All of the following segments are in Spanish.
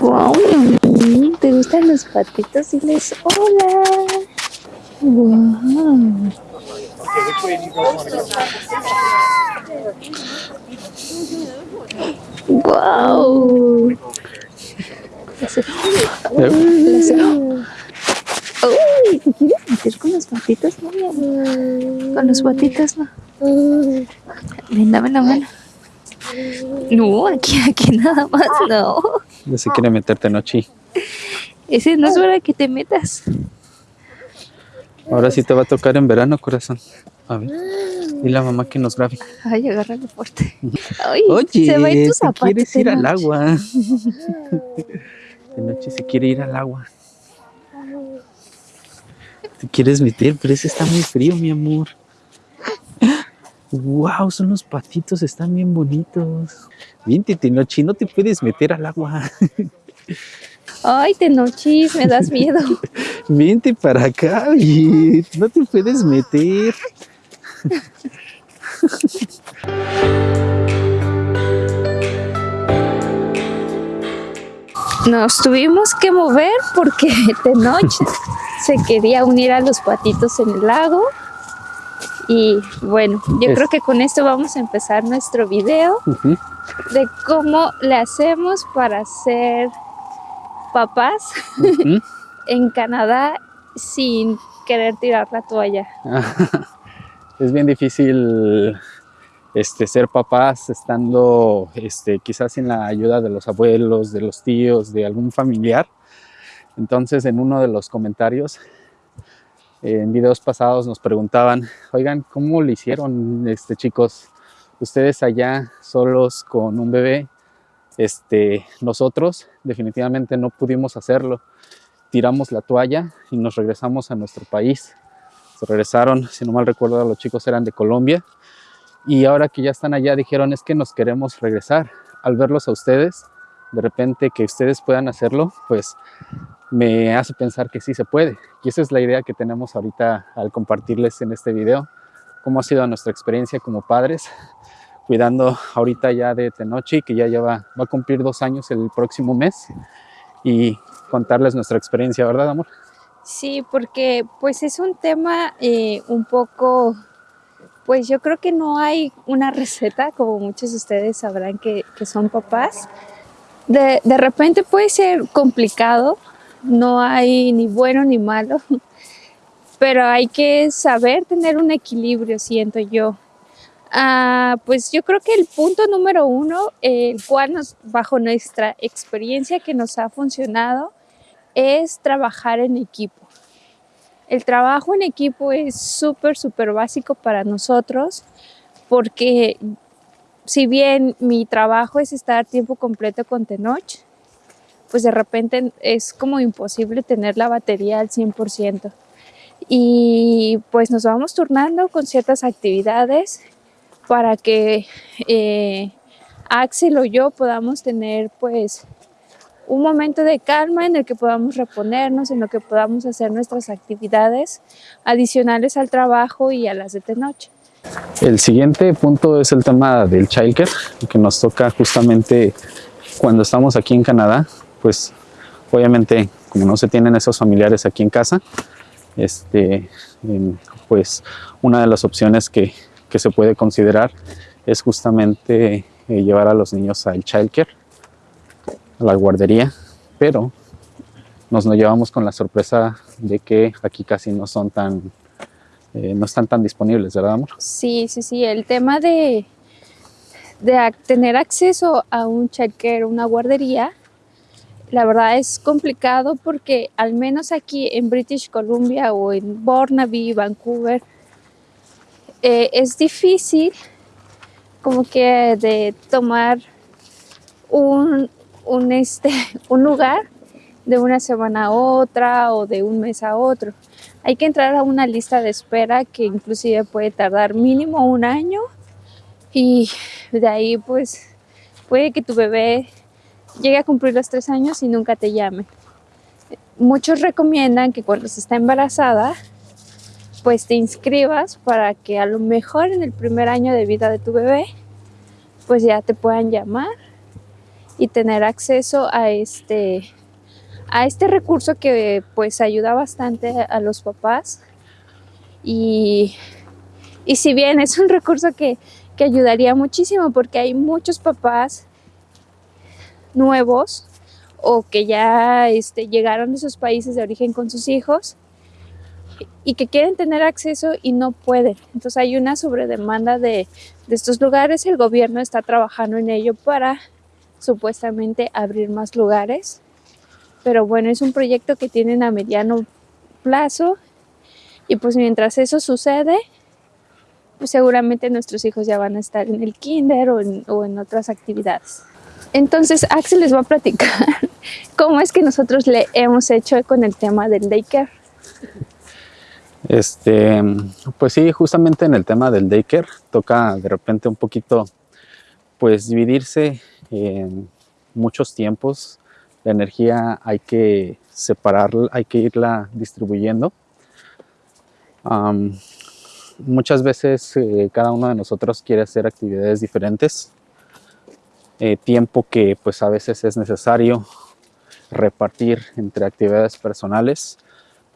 Wow, ¿te gustan los patitos? Diles hola. Wow. Wow. Uy, ¿te quieres meter con los patitos? No. Con los patitos no. Ven, dame la mano. No, aquí, aquí nada más, no. Ya se quiere meterte noche. Ese no es hora que te metas. Ahora sí te va a tocar en verano, corazón. A ver. Y la mamá que nos grabe. Ay, agárralo fuerte. Ay, Oye, se va en tus zapatos. quieres ir al agua. De noche se quiere ir al agua. Te quieres meter, pero ese está muy frío, mi amor. Wow, son los patitos, están bien bonitos. Vente, Tenochi, no te puedes meter al agua. Ay, Tenochis, me das miedo. Vente para acá, no te puedes meter. Nos tuvimos que mover porque Tenoch se quería unir a los patitos en el lago. Y bueno, yo Es- creo que con esto vamos a empezar nuestro video de cómo le hacemos para ser papás en Canadá sin querer tirar la toalla. es bien difícil este, ser papás estando este, quizás sin la ayuda de los abuelos, de los tíos, de algún familiar. Entonces en uno de los comentarios en videos pasados nos preguntaban, oigan, ¿cómo le hicieron este, chicos? Ustedes allá solos con un bebé, este, nosotros definitivamente no pudimos hacerlo. Tiramos la toalla y nos regresamos a nuestro país se regresaron, si no mal recuerdo, los chicos eran de Colombia. Y ahora que ya están allá, dijeron, es que nos queremos regresar. Al verlos a ustedes, de repente que ustedes puedan hacerlo, pues me hace pensar que sí se puede. Y esa es la idea que tenemos ahorita al compartirles en este video, cómo ha sido nuestra experiencia como padres, cuidando ahorita ya de Tenochi, que ya lleva, va a cumplir dos años el próximo mes, y contarles nuestra experiencia, ¿verdad, amor? Sí, porque pues es un tema eh, un poco, pues yo creo que no hay una receta, como muchos de ustedes sabrán que son papás. De, de repente puede ser complicado, no hay ni bueno ni malo, pero hay que saber tener un equilibrio, siento yo. Ah, pues yo creo que el punto número uno, el cual bajo nuestra experiencia que nos ha funcionado, es trabajar en equipo. El trabajo en equipo es súper, súper básico para nosotros porque si bien mi trabajo es estar tiempo completo con Tenoch, pues de repente es como imposible tener la batería al 100%. Y pues nos vamos turnando con ciertas actividades para que eh, Axel o yo podamos tener pues un momento de calma en el que podamos reponernos, en lo que podamos hacer nuestras actividades adicionales al trabajo y a las de Tenoch. El siguiente punto es el tema del childcare, que nos toca justamente cuando estamos aquí en Canadá, pues obviamente como no se tienen esos familiares aquí en casa, este, em, pues una de las opciones que, que se puede considerar es justamente eh, llevar a los niños al childcare, a la guardería, pero nos lo llevamos con la sorpresa de que aquí casi no son tan, eh, no están tan disponibles, ¿verdad, amor? Sí, sí, sí, el tema de, de tener acceso a un childcare, una guardería, la verdad es complicado porque al menos aquí en British Columbia o en Burnaby, Vancouver, eh, es difícil como que de tomar un, un, este, un lugar de una semana a otra o de un mes a otro. Hay que entrar a una lista de espera que inclusive puede tardar mínimo un año y de ahí pues puede que tu bebé llegue a cumplir los tres años y nunca te llame. Muchos recomiendan que cuando se está embarazada pues te inscribas para que a lo mejor en el primer año de vida de tu bebé pues ya te puedan llamar y tener acceso a este, a este recurso que pues ayuda bastante a los papás y, y si bien es un recurso que, que ayudaría muchísimo porque hay muchos papás nuevos o que ya este, llegaron de esos países de origen con sus hijos y que quieren tener acceso y no pueden. Entonces hay una sobredemanda de, de estos lugares. El gobierno está trabajando en ello para supuestamente abrir más lugares. Pero bueno, es un proyecto que tienen a mediano plazo y pues mientras eso sucede, pues seguramente nuestros hijos ya van a estar en el kinder o en, o en otras actividades. Entonces Axel les va a platicar cómo es que nosotros le hemos hecho con el tema del daycare. Este, pues sí, justamente en el tema del daycare toca de repente un poquito pues dividirse en muchos tiempos. La energía hay que separarla, hay que irla distribuyendo. Muchas veces eh, cada uno de nosotros quiere hacer actividades diferentes. Eh, tiempo que pues a veces es necesario repartir entre actividades personales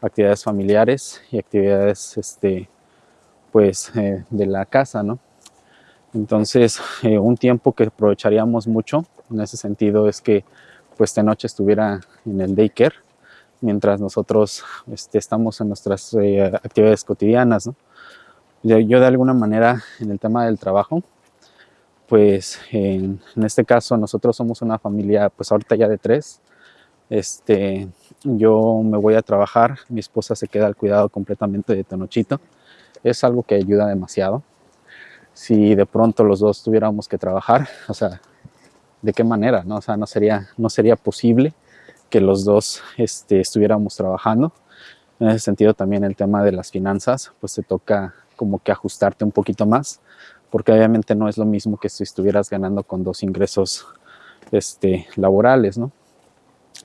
actividades familiares y actividades este, pues, eh, de la casa, ¿no? Entonces, un tiempo que aprovecharíamos mucho en ese sentido es que pues de noche estuviera en el daycare mientras nosotros este, estamos en nuestras eh, actividades cotidianas, ¿no? yo, yo, de alguna manera en el tema del trabajo, pues en, en este caso nosotros somos una familia pues ahorita ya de tres, este, yo me voy a trabajar, mi esposa se queda al cuidado completamente de Tenochito. Es algo que ayuda demasiado. Si de pronto los dos tuviéramos que trabajar, o sea, ¿de qué manera? No, o sea, no sería, no sería posible que los dos este, estuviéramos trabajando. En ese sentido también el tema de las finanzas, pues te toca como que ajustarte un poquito más, porque obviamente no es lo mismo que si estuvieras ganando con dos ingresos este, laborales, ¿no?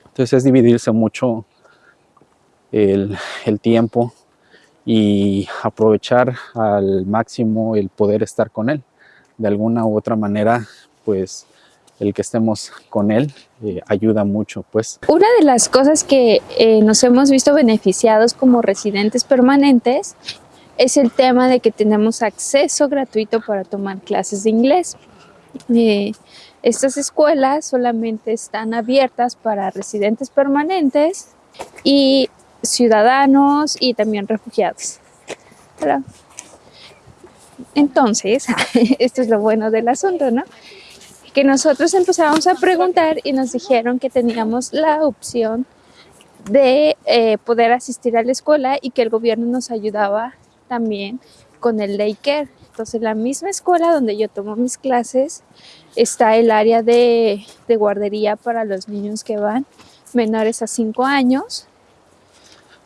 Entonces es dividirse mucho el, el tiempo y aprovechar al máximo el poder estar con él. De alguna u otra manera, pues el que estemos con él eh, ayuda mucho. pues. Una de las cosas que eh, nos hemos visto beneficiados como residentes permanentes es el tema de que tenemos acceso gratuito para tomar clases de inglés. Eh, estas escuelas solamente están abiertas para residentes permanentes y ciudadanos y también refugiados. Entonces, esto es lo bueno del asunto, ¿no? Que nosotros empezamos a preguntar y nos dijeron que teníamos la opción de eh, poder asistir a la escuela y que el gobierno nos ayudaba también con el daycare. Entonces, la misma escuela donde yo tomo mis clases está el área de, de guardería para los niños que van menores a 5 años.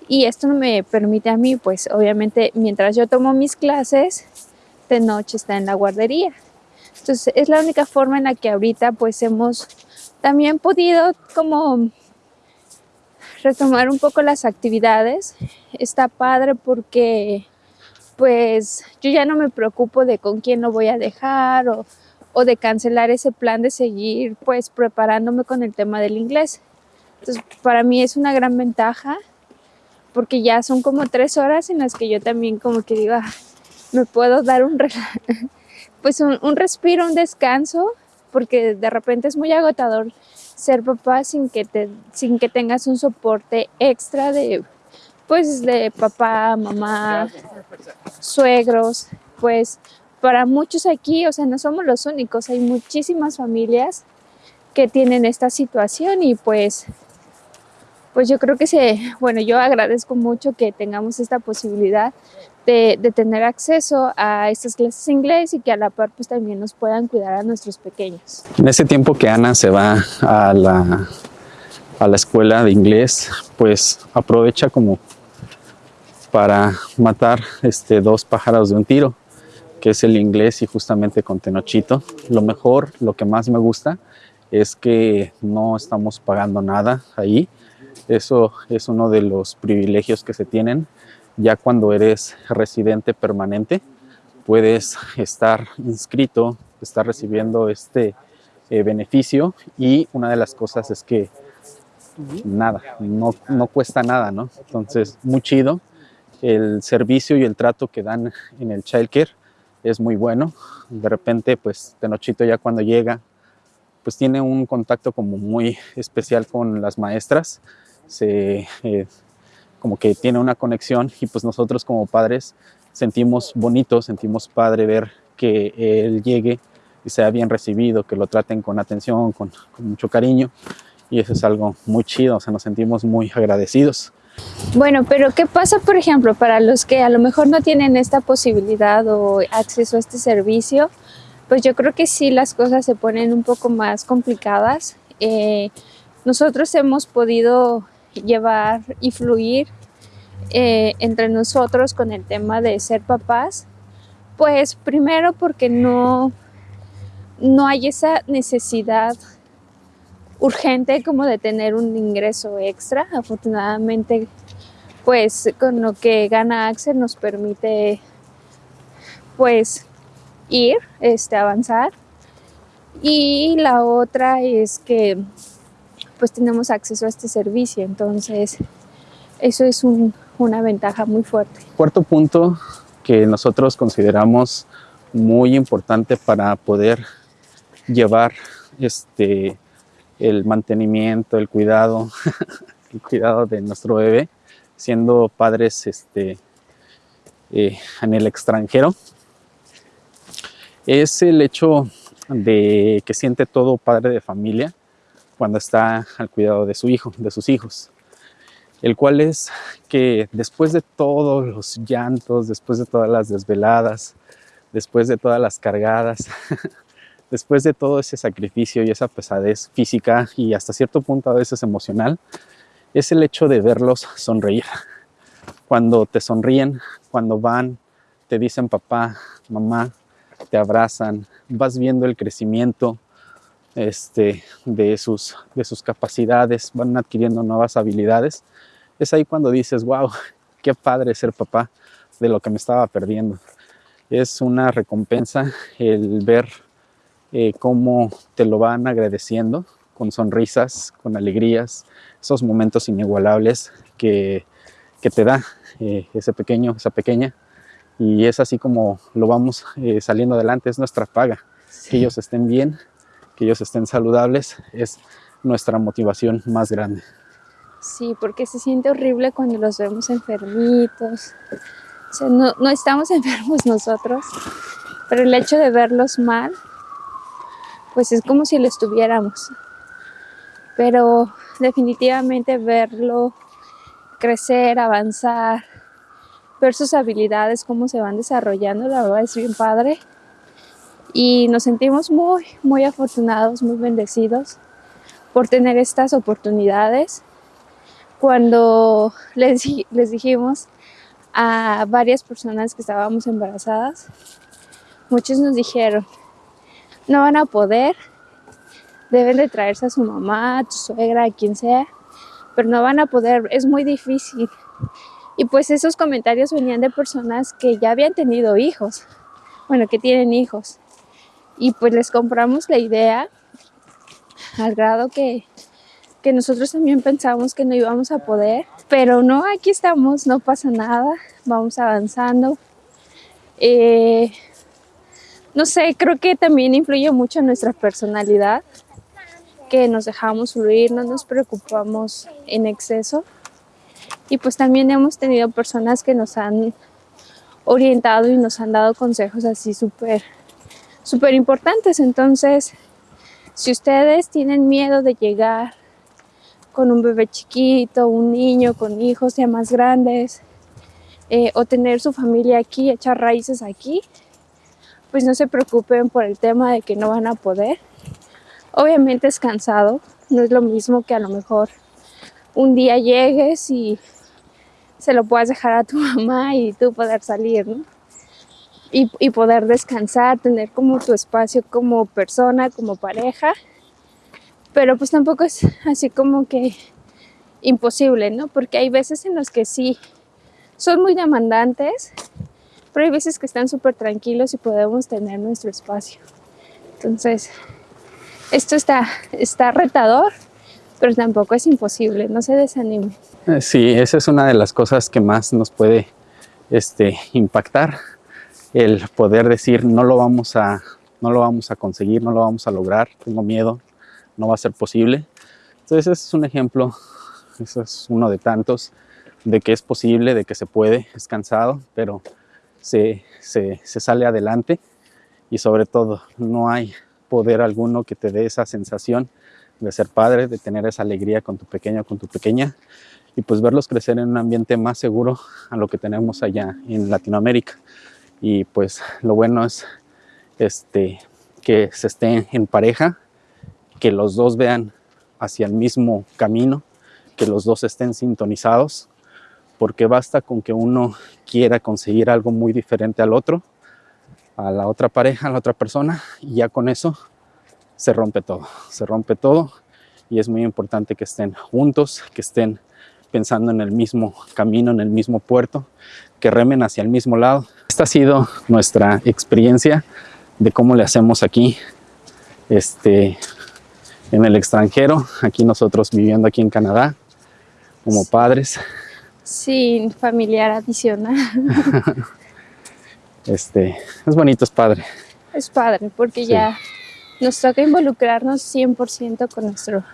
Y esto me permite a mí, pues obviamente, mientras yo tomo mis clases, de noche está en la guardería. Entonces, es la única forma en la que ahorita, pues, hemos también podido como retomar un poco las actividades. Está padre porque pues yo ya no me preocupo de con quién lo voy a dejar o, de cancelar ese plan de seguir pues preparándome con el tema del inglés. Entonces para mí es una gran ventaja porque ya son como tres horas en las que yo también como que digo, ah, me puedo dar un, pues un, respiro, un descanso, porque de repente es muy agotador ser papá sin que, te, sin que tengas un soporte extra de pues de papá, mamá, suegros, pues para muchos aquí, o sea, no somos los únicos, hay muchísimas familias que tienen esta situación y pues, pues yo creo que se, bueno, yo agradezco mucho que tengamos esta posibilidad de, tener acceso a estas clases de inglés y que a la par pues también nos puedan cuidar a nuestros pequeños. En ese tiempo que Ana se va a la, a la escuela de inglés, pues aprovecha como para matar este, dos pájaros de un tiro, que es el inglés y justamente con Tenochito. Lo mejor, lo que más me gusta es que no estamos pagando nada ahí. Eso es uno de los privilegios que se tienen. Ya cuando eres residente permanente, puedes estar inscrito, estar recibiendo este, eh, beneficio y una de las cosas es que nada, no, no cuesta nada, ¿no? Entonces, muy chido. El servicio y el trato que dan en el childcare es muy bueno. De repente, pues, Tenochito ya cuando llega, pues tiene un contacto como muy especial con las maestras. Se, eh, como que tiene una conexión y pues nosotros como padres sentimos bonito, sentimos padre ver que él llegue y sea bien recibido, que lo traten con atención, con, con mucho cariño y eso es algo muy chido, o sea, nos sentimos muy agradecidos. Bueno, pero ¿qué pasa, por ejemplo, para los que a lo mejor no tienen esta posibilidad o acceso a este servicio? Pues yo creo que sí las cosas se ponen un poco más complicadas. Eh, nosotros hemos podido llevar y fluir eh, entre nosotros con el tema de ser papás, pues primero porque no, no hay esa necesidad urgente como de tener un ingreso extra. Afortunadamente, pues con lo que gana Axel nos permite pues ir, este, avanzar. Y la otra es que pues tenemos acceso a este servicio, entonces eso es un, una ventaja muy fuerte. Cuarto punto que nosotros consideramos muy importante para poder llevar este, el mantenimiento, el cuidado, el cuidado de nuestro bebé, siendo padres este, eh, en el extranjero, es el hecho de que siente todo padre de familia cuando está al cuidado de su hijo, de sus hijos, el cual es que después de todos los llantos, después de todas las desveladas, después de todas las cargadas, después de todo ese sacrificio y esa pesadez física y hasta cierto punto a veces emocional, es el hecho de verlos sonreír. Cuando te sonríen, cuando van, te dicen papá, mamá, te abrazan, vas viendo el crecimiento, este, de, sus, de sus capacidades, van adquiriendo nuevas habilidades, es ahí cuando dices, wow, qué padre ser papá de lo que me estaba perdiendo. Es una recompensa el ver eh, cómo te lo van agradeciendo con sonrisas, con alegrías, esos momentos inigualables que, que te da eh, ese pequeño, esa pequeña. Y es así como lo vamos eh, saliendo adelante, es nuestra paga. Que ellos estén bien, que ellos estén saludables es nuestra motivación más grande. Sí, porque se siente horrible cuando los vemos enfermitos. O sea, no, no estamos enfermos nosotros, pero el hecho de verlos mal, pues es como si lo estuviéramos. Pero definitivamente verlo crecer, avanzar, ver sus habilidades, cómo se van desarrollando, la verdad es bien padre y nos sentimos muy, muy afortunados, muy bendecidos por tener estas oportunidades. Cuando les, les dijimos a varias personas que estábamos embarazadas, muchos nos dijeron, no van a poder, deben de traerse a su mamá, a tu suegra, a quien sea, pero no van a poder, es muy difícil. Y pues esos comentarios venían de personas que ya habían tenido hijos, bueno, que tienen hijos y pues les compramos la idea al grado que, que nosotros también pensamos que no íbamos a poder, pero no, aquí estamos, no pasa nada, vamos avanzando. Eh, no sé, creo que también influye mucho nuestra personalidad, que nos dejamos fluir, no nos preocupamos en exceso. Y pues también hemos tenido personas que nos han orientado y nos han dado consejos así súper súper importantes. Entonces, si ustedes tienen miedo de llegar con un bebé chiquito, un niño con hijos ya más grandes, eh, o tener su familia aquí, echar raíces aquí, pues no se preocupen por el tema de que no van a poder. Obviamente es cansado, no es lo mismo que a lo mejor un día llegues y se lo puedas dejar a tu mamá y tú poder salir, ¿no? Y, poder descansar, tener como tu espacio como persona, como pareja, pero pues tampoco es así como que imposible, ¿no? Porque hay veces en los que sí son muy demandantes, pero hay veces que están súper tranquilos y podemos tener nuestro espacio. Entonces, esto está, está retador, pero tampoco es imposible, no se desanime. Eh, sí, esa es una de las cosas que más nos puede este, impactar, el poder decir no lo vamos a no lo vamos a conseguir, no lo vamos a lograr, tengo miedo, no va a ser posible. Entonces ese es un ejemplo, eso es uno de tantos, de que es posible, de que se puede, es cansado, pero se, se, se sale adelante y sobre todo no hay poder alguno que te dé esa sensación de ser padre, de tener esa alegría con tu pequeño, con tu pequeña y pues verlos crecer en un ambiente más seguro a lo que tenemos allá en Latinoamérica. Y pues lo bueno es este, que se estén en pareja, que los dos vean hacia el mismo camino, que los dos estén sintonizados, porque basta con que uno quiera conseguir algo muy diferente al otro, a la otra pareja, a la otra persona, y ya con eso se rompe todo, se rompe todo y es muy importante que estén juntos, que estén pensando en el mismo camino, en el mismo puerto, que remen hacia el mismo lado. Esta ha sido nuestra experiencia de cómo le hacemos aquí este, en el extranjero, aquí nosotros viviendo aquí en Canadá, como padres. Sin familiar adicional. este, es bonito, es padre. Es padre, porque ya nos toca involucrarnos 100% con nuestro,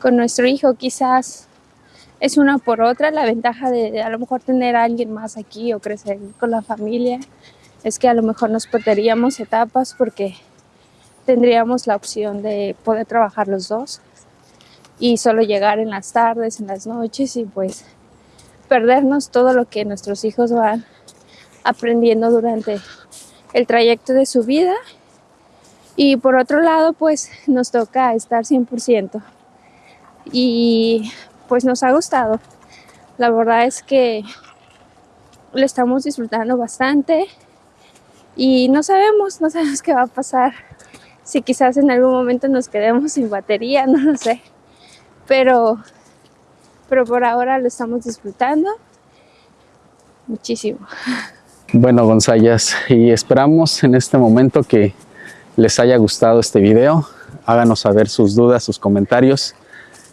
con nuestro hijo. Quizás es una por otra la ventaja de, a lo mejor tener a alguien más aquí o crecer con la familia es que a lo mejor nos perderíamos etapas porque tendríamos la opción de poder trabajar los dos y solo llegar en las tardes, en las noches y pues perdernos todo lo que nuestros hijos van aprendiendo durante el trayecto de su vida. Y por otro lado pues nos toca estar 100% y pues nos ha gustado la verdad es que lo estamos disfrutando bastante y no sabemos, no sabemos qué va a pasar. Si quizás en algún momento nos quedemos sin batería, no lo sé. Pero, pero por ahora lo estamos disfrutando muchísimo. Bueno, Gonzayas, y esperamos en este momento que les haya gustado este video. Háganos saber sus dudas, sus comentarios.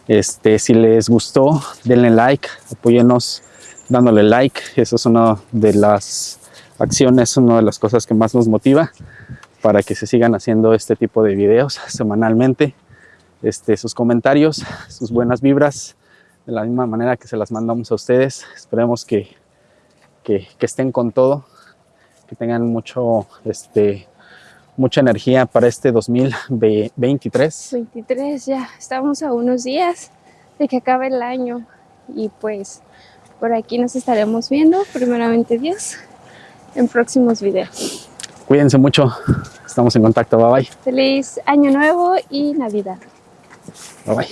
Este, si les gustó, denle like, apóyenos dándole like. Eso es una de las acción es una de las cosas que más nos motiva para que se sigan haciendo este tipo de videos semanalmente. Este, sus comentarios, sus buenas vibras, de la misma manera que se las mandamos a ustedes. Esperemos que, que, que estén con todo, que tengan mucho, este, mucha energía para este 2023. 23, ya estamos a unos días de que acabe el año y pues por aquí nos estaremos viendo, primeramente Dios en próximos videos. Cuídense mucho, estamos en contacto, bye bye. Feliz Año Nuevo y Navidad. Bye bye.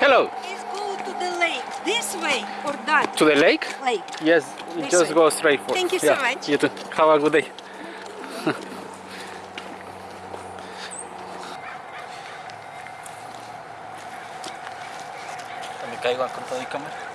Hello. Let's go to the lake, this way or that? To the lake? Lake. Yes, This just way. go straight for Thank you so much. You too. Have a good day. Me caigo con todo y cámara.